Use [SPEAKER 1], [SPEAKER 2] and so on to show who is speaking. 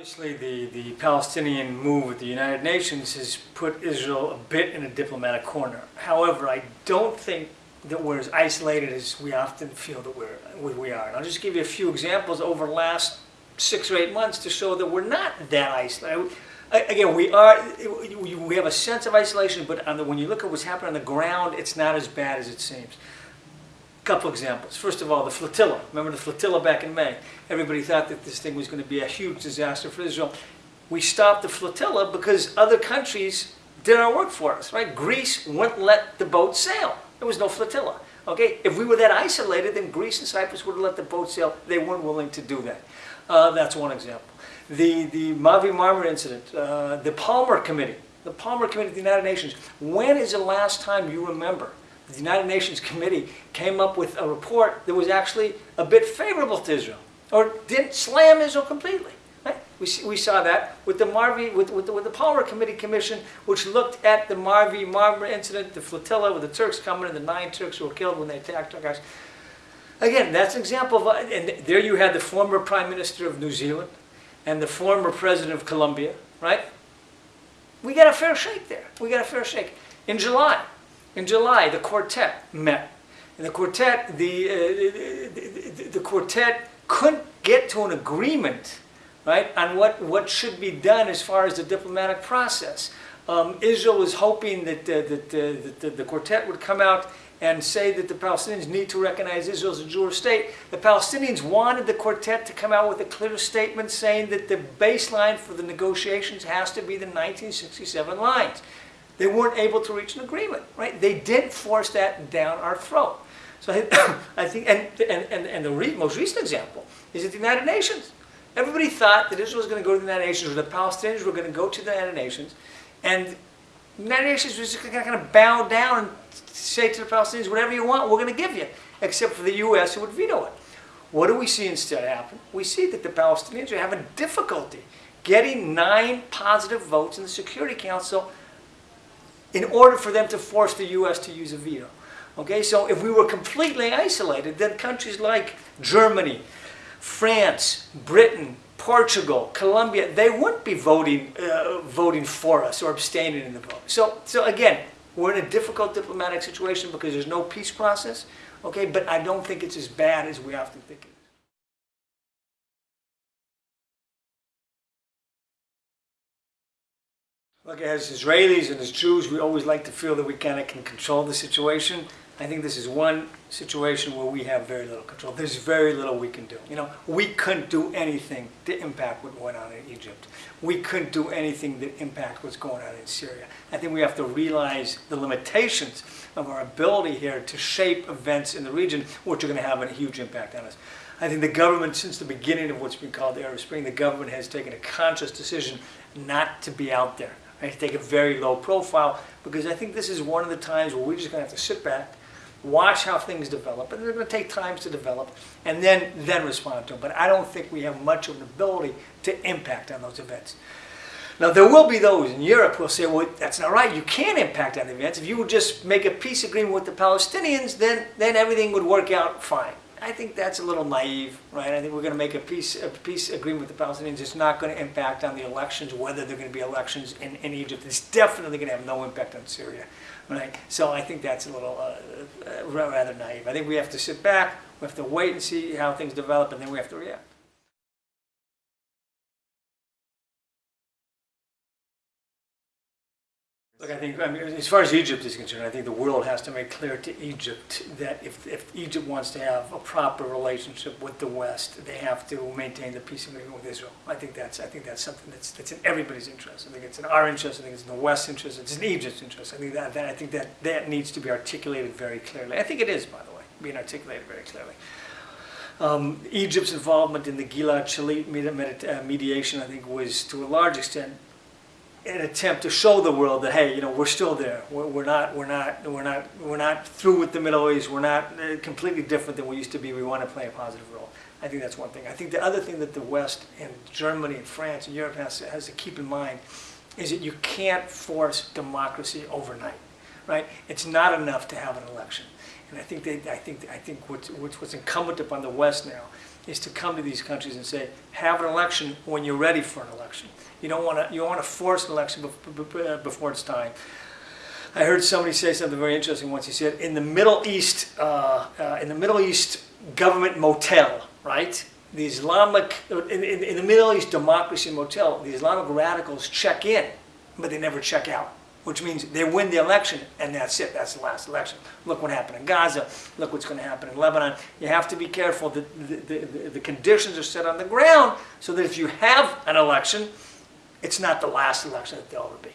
[SPEAKER 1] Obviously, the, the Palestinian move with the United Nations has put Israel a bit in a diplomatic corner. However, I don't think that we're as isolated as we often feel that we're, we are. And I'll just give you a few examples over the last six or eight months to show that we're not that isolated. Again, we are, we have a sense of isolation, but the, when you look at what's happening on the ground, it's not as bad as it seems. Couple examples. First of all, the flotilla. Remember the flotilla back in May? Everybody thought that this thing was going to be a huge disaster for Israel. We stopped the flotilla because other countries did our work for us, right? Greece wouldn't let the boat sail. There was no flotilla. Okay? If we were that isolated, then Greece and Cyprus would have let the boat sail. They weren't willing to do that. Uh, that's one example. The, the Mavi Marmara incident, uh, the Palmer Committee, the Palmer Committee of the United Nations. When is the last time you remember the United Nations Committee came up with a report that was actually a bit favorable to Israel, or didn't slam Israel completely. We, see- we saw that with the Marvi, with, with, the, with the Palmer Committee Commission, which looked at the Marvi Marmara incident, the flotilla with the Turks coming, and the nine Turks who were killed when they attacked our guys. Again, that's an example of, uh, and there you had the former Prime Minister of New Zealand and the former President of Colombia, right? We got a fair shake there. We got a fair shake. In July, in July, the quartet met. And the quartet, the, uh, the, the, the quartet couldn't get to an agreement, right, on what, what should be done as far as the diplomatic process. Um, Israel was hoping that, uh, that, uh, that the, the quartet would come out and say that the Palestinians need to recognize Israel as a Jewish state. The Palestinians wanted the quartet to come out with a clear statement saying that the baseline for the negotiations has to be the 1967 lines. They weren't able to reach an agreement, right? They did force that down our throat. So I, think, and, and, and, the re, most recent example is at the United Nations. Everybody thought that Israel was going to go to the United Nations, or the Palestinians were going to go to the United Nations, and the United Nations was just going to bow down and say to the Palestinians, whatever you want, we're going to give you, except for the U.S. who would veto it. What do we see instead happen? We see that the Palestinians are having difficulty getting nine positive votes in the Security Council in order for them to force the U.S. to use a veto. Okay, so if we were completely isolated, then countries like Germany, France, Britain, Portugal, Colombia, they wouldn't be voting, uh, voting for us or abstaining in the vote. So, so again, we're in a difficult diplomatic situation because there's no peace process. Okay, but I don't think it's as bad as we often think Look, as Israelis and as Jews, we always like to feel that we kind of can control the situation. I think this is one situation where we have very little control. There's very little we can do. You know, we couldn't do anything to impact what went on in Egypt. We couldn't do anything that impact what's going on in Syria. I think we have to realize the limitations of our ability here to shape events in the region, which are going to have a huge impact on us. I think the government, since the beginning of what's been called the Arab Spring, the government has taken a conscious decision not to be out there, right? to take a very low profile, because I think this is one of the times where we're just going to have to sit back, watch how things develop, and they're going to take times to develop, and then then respond to them. But I don't think we have much of an ability to impact on those events. Now there will be those in Europe who will say, "Well, that's not right. You can't impact on the events. If you would just make a peace agreement with the Palestinians, then then everything would work out fine." I think that's a little naive, right? I think we're going to make a peace a peace agreement with the Palestinians. It's not going to impact on the elections, whether they're going to be elections in, in Egypt. It's definitely going to have no impact on Syria, right? So I think that's a little uh, uh, rather naive. I think we have to sit back, we have to wait and see how things develop, and then we have to react. Look, I think, I mean, as far as Egypt is concerned, I think the world has to make clear to Egypt that if, if Egypt wants to have a proper relationship with the West, they have to maintain the peace agreement with Israel. I think that's, I think that's something that's, that's in everybody's interest. I think it's in our interest, I think it's in the West's interest, it's in Egypt's interest. I think that, that, I think that, that needs to be articulated very clearly. I think it is, by the way, being articulated very clearly. Um, Egypt's involvement in the Gilad Shalit uh, mediation, I think, was to a large extent an attempt to show the world that hey, you know, we're still there. We're, we're not, we're not, we're not, we're not through with the Middle East. We're not uh, completely different than we used to be. We want to play a positive role. I think that's one thing. I think the other thing that the West and Germany and France and Europe has has to keep in mind is that you can't force democracy overnight, right? It's not enough to have an election. And I think they, I think, I think what's, what's, incumbent upon the West now is to come to these countries and say, have an election when you're ready for an election. You don't want to, you don't want to force an election bef- before it's time. I heard somebody say something very interesting once. He said, in the Middle East, uh, uh, in the Middle East government motel, right? The Islamic, in, in, in the Middle East democracy motel, the Islamic radicals check in, but they never check out. Which means they win the election and that's it. That's the last election. Look what happened in Gaza. Look what's going to happen in Lebanon. You have to be careful that the, the, the, conditions are set on the ground so that if you have an election, it's not the last election that there'll ever be.